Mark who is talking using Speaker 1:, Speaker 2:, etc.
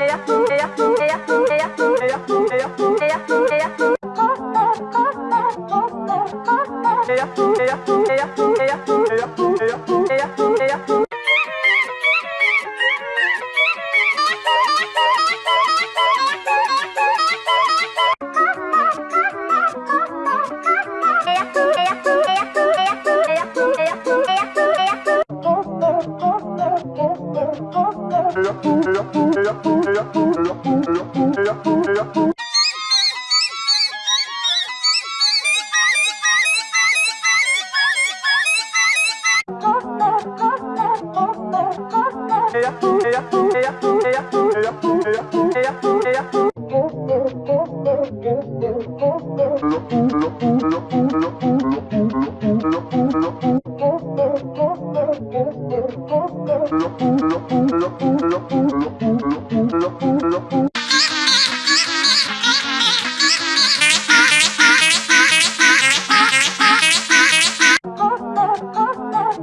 Speaker 1: Hey ya! Hey ya! Hey ya! Hey ya! Hey ya! Hey ya! Hey ya! Hey ya! Hey ya! Hey Yeah. Look, look, look.